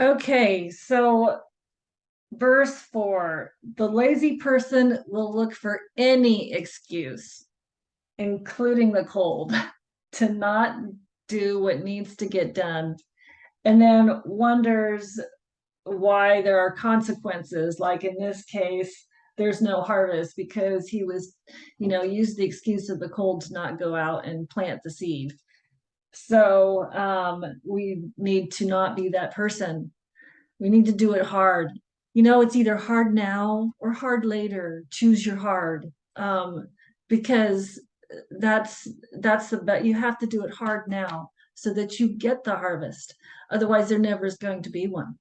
Okay, so verse four, the lazy person will look for any excuse, including the cold, to not do what needs to get done. And then wonders why there are consequences, like in this case, there's no harvest because he was, you know, used the excuse of the cold to not go out and plant the seed. So um, we need to not be that person. We need to do it hard. You know, it's either hard now or hard later. Choose your hard. Um, because that's that's the bet you have to do it hard now so that you get the harvest. Otherwise, there never is going to be one.